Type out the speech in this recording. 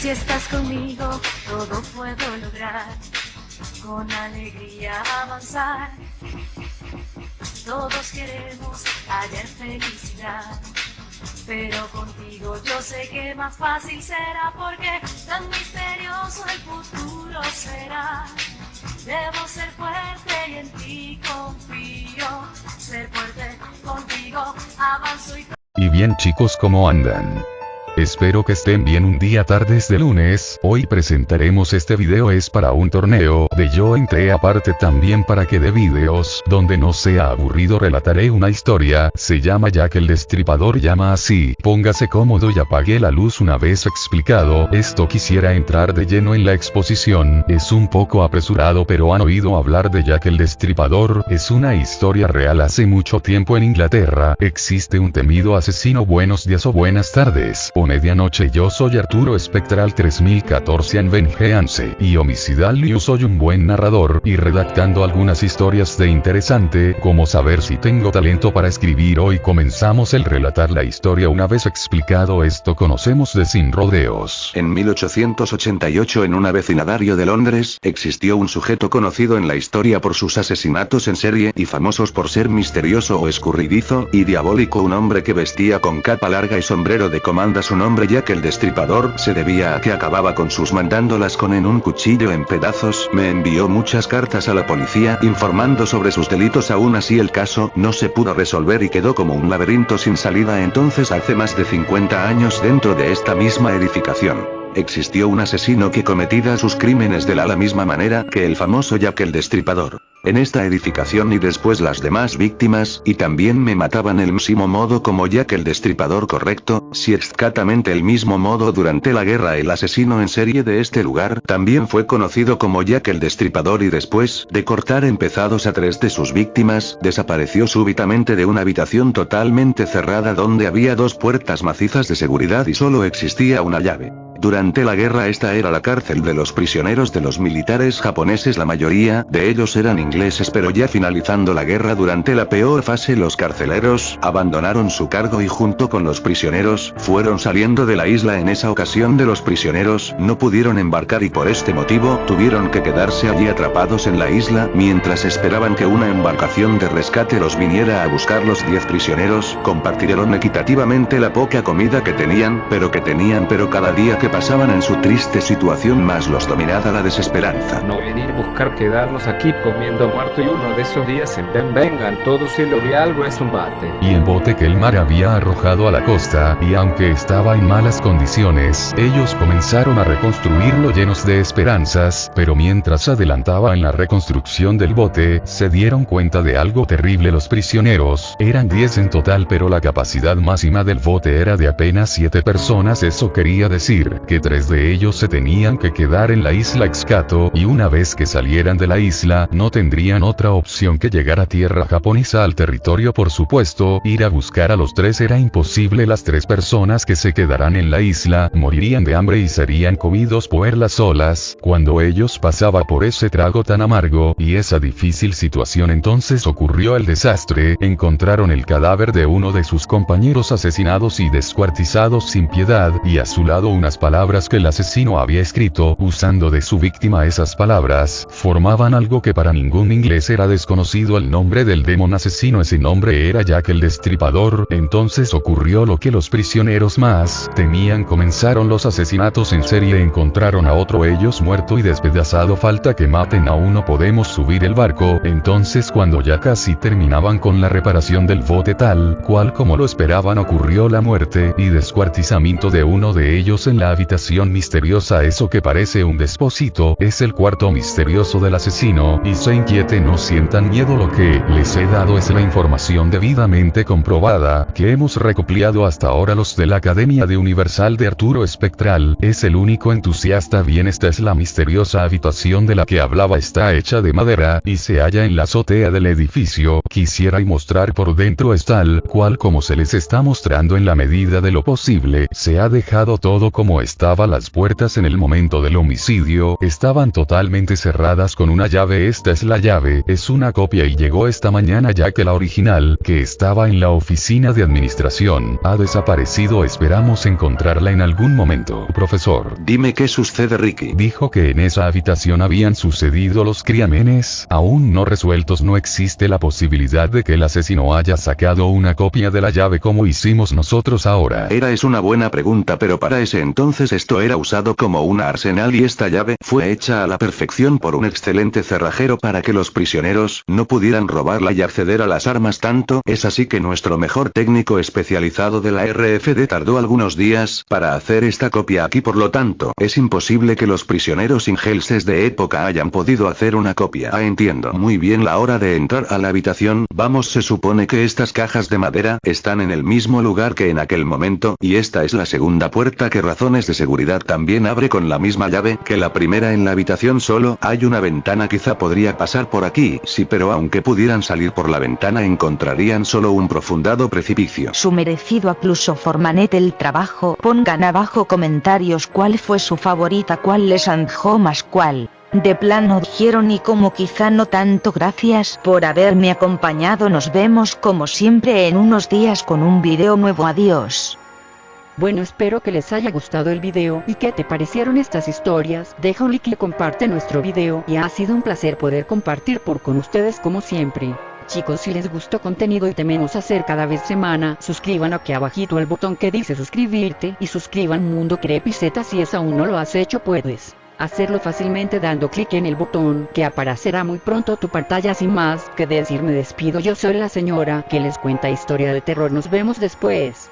Si estás conmigo, todo puedo lograr. Con alegría avanzar. Todos queremos hallar felicidad. Pero contigo yo sé que más fácil será porque tan misterioso el futuro será. Debo ser fuerte y en ti confío. Ser fuerte contigo avanzo y... Y bien chicos, ¿cómo andan? Espero que estén bien un día tardes de lunes, hoy presentaremos este video es para un torneo, de yo entré aparte también para que de videos, donde no sea aburrido relataré una historia, se llama Jack el Destripador llama así, póngase cómodo y apague la luz una vez explicado, esto quisiera entrar de lleno en la exposición, es un poco apresurado pero han oído hablar de Jack el Destripador, es una historia real. Hace mucho tiempo en Inglaterra, existe un temido asesino. Buenos días o buenas tardes, medianoche yo soy Arturo Espectral 3014 en Vengeance y Homicidal News soy un buen narrador y redactando algunas historias de interesante como saber si tengo talento para escribir hoy comenzamos el relatar la historia una vez explicado esto conocemos de Sin Rodeos. En 1888 en un vecindario de Londres existió un sujeto conocido en la historia por sus asesinatos en serie y famosos por ser misterioso o escurridizo y diabólico un hombre que vestía con capa larga y sombrero de comanda su nombre ya que el destripador se debía a que acababa con sus mandándolas con en un cuchillo en pedazos, me envió muchas cartas a la policía informando sobre sus delitos aún así el caso no se pudo resolver y quedó como un laberinto sin salida entonces hace más de 50 años dentro de esta misma edificación. Existió un asesino que cometía sus crímenes de la misma manera que el famoso Jack el Destripador en esta edificación y después las demás víctimas, y también me mataban el mismo modo como Jack el Destripador correcto, si exactamente el mismo modo durante la guerra el asesino en serie de este lugar también fue conocido como Jack el Destripador y después de cortar empezados a tres de sus víctimas, desapareció súbitamente de una habitación totalmente cerrada donde había dos puertas macizas de seguridad y solo existía una llave. Durante la guerra esta era la cárcel de los prisioneros de los militares japoneses. La mayoría de ellos eran ingleses pero ya finalizando la guerra durante la peor fase los carceleros abandonaron su cargo y junto con los prisioneros fueron saliendo de la isla. En esa ocasión de los prisioneros no pudieron embarcar y por este motivo tuvieron que quedarse allí atrapados en la isla. Mientras esperaban que una embarcación de rescate los viniera a buscar los 10 prisioneros compartieron equitativamente la poca comida que tenían pero que tenían pero cada día que pasaban en su triste situación más los dominaba la desesperanza. No venir a buscar quedarnos aquí comiendo muerto y uno de esos días en ven vengan todos y lo vi algo es un bate. Y el bote que el mar había arrojado a la costa, y aunque estaba en malas condiciones, ellos comenzaron a reconstruirlo llenos de esperanzas, pero mientras adelantaba en la reconstrucción del bote, se dieron cuenta de algo terrible los prisioneros, eran 10 en total pero la capacidad máxima del bote era de apenas 7 personas eso quería decir que tres de ellos se tenían que quedar en la isla Excato y una vez que salieran de la isla no tendrían otra opción que llegar a tierra japonesa al territorio por supuesto, ir a buscar a los tres. Era imposible las tres personas que se quedarán en la isla morirían de hambre y serían comidos por las olas, cuando ellos pasaba por ese trago tan amargo y esa difícil situación entonces ocurrió el desastre, encontraron el cadáver de uno de sus compañeros asesinados y descuartizados sin piedad y a su lado unas palabras palabras que el asesino había escrito, usando de su víctima esas palabras, formaban algo que para ningún inglés era desconocido. El nombre del demon asesino ese nombre era Jack el Destripador, entonces ocurrió lo que los prisioneros más temían. Comenzaron los asesinatos en serie encontraron a otro ellos muerto y despedazado. Falta que maten a uno podemos subir el barco, entonces cuando ya casi terminaban con la reparación del bote tal cual como lo esperaban ocurrió la muerte y descuartizamiento de uno de ellos en la habitación misteriosa eso que parece un despósito, es el cuarto misterioso del asesino, y se inquiete no sientan miedo lo que les he dado es la información debidamente comprobada, que hemos recopilado hasta ahora los de la Academia de Universal de Arturo Espectral, es el único entusiasta bien esta es la misteriosa habitación de la que hablaba está hecha de madera, y se halla en la azotea del edificio, quisiera y mostrar por dentro es tal cual como se les está mostrando en la medida de lo posible, se ha dejado todo como estaba las puertas en el momento del homicidio, estaban totalmente cerradas con una llave esta es la llave, es una copia y llegó esta mañana ya que la original, que estaba en la oficina de administración, ha desaparecido esperamos encontrarla en algún momento. Profesor. Dime qué sucede Ricky. Dijo que en esa habitación habían sucedido los crímenes, aún no resueltos no existe la posibilidad de que el asesino haya sacado una copia de la llave como hicimos nosotros ahora. Era es una buena pregunta pero para ese entonces esto era usado como una arsenal y esta llave fue hecha a la perfección por un excelente cerrajero para que los prisioneros no pudieran robarla y acceder a las armas tanto. Es así que nuestro mejor técnico especializado de la RFD tardó algunos días para hacer esta copia aquí por lo tanto es imposible que los prisioneros ingelses de época hayan podido hacer una copia. Ah entiendo. Muy bien la hora de entrar a la habitación, vamos se supone que estas cajas de madera están en el mismo lugar que en aquel momento y esta es la segunda puerta que razones de seguridad también abre con la misma llave que la primera en la habitación solo hay una ventana quizá podría pasar por aquí, sí pero aunque pudieran salir por la ventana encontrarían solo un profundado precipicio. Su merecido acluso Formanet el trabajo, pongan abajo comentarios cuál fue su favorita cuál les anjó más cuál. De plano dijeron y como quizá no tanto gracias por haberme acompañado nos vemos como siempre en unos días con un video nuevo adiós. Bueno espero que les haya gustado el video y que te parecieron estas historias, deja un like y comparte nuestro video y ha sido un placer poder compartir por con ustedes como siempre. Chicos si les gustó contenido y tememos hacer cada vez semana, suscriban aquí abajito el botón que dice suscribirte y suscriban Mundo Crepiceta si es aún no lo has hecho puedes hacerlo fácilmente dando clic en el botón que aparecerá muy pronto tu pantalla sin más que decir me despido yo soy la señora que les cuenta historia de terror nos vemos después.